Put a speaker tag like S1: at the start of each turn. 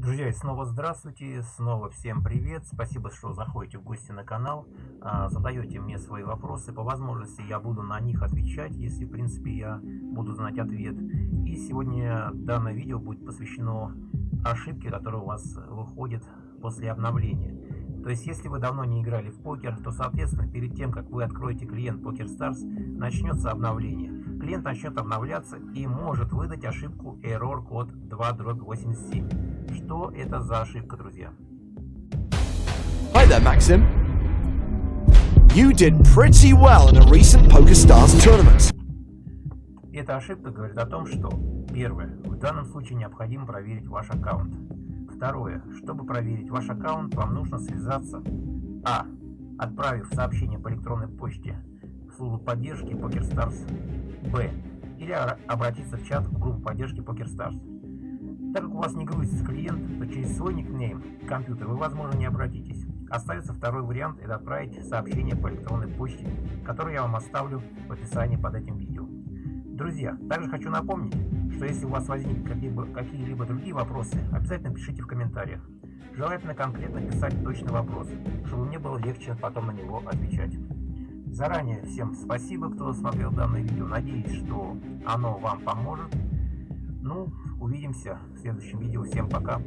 S1: Друзья, снова здравствуйте, снова всем привет, спасибо, что заходите в гости на канал, а, задаете мне свои вопросы, по возможности я буду на них отвечать, если в принципе я буду знать ответ. И сегодня данное видео будет посвящено ошибке, которая у вас выходит после обновления. То есть, если вы давно не играли в покер, то, соответственно, перед тем, как вы откроете клиент PokerStars, начнется обновление. Клиент начнет обновляться и может выдать ошибку error код 2.87. Что это за ошибка, друзья?
S2: Hi there, Maxim. You did pretty well in a recent PokerStars tournament.
S1: Эта ошибка говорит о том, что первое, в данном случае необходимо проверить ваш аккаунт. Второе. Чтобы проверить ваш аккаунт, вам нужно связаться А. Отправив сообщение по электронной почте службу поддержки PokerStars Б. Или обратиться в чат в группу поддержки PokerStars. Так как у вас не грузится клиент, то через свой никнейм компьютер вы, возможно, не обратитесь. Остается второй вариант – это отправить сообщение по электронной почте, которое я вам оставлю в описании под этим видео. Друзья, также хочу напомнить, что если у вас возникнут какие-либо какие другие вопросы, обязательно пишите в комментариях. Желательно конкретно писать точный вопрос, чтобы мне было легче потом на него отвечать. Заранее всем спасибо, кто смотрел данное видео. Надеюсь, что оно вам поможет. Ну, увидимся в следующем видео. Всем пока.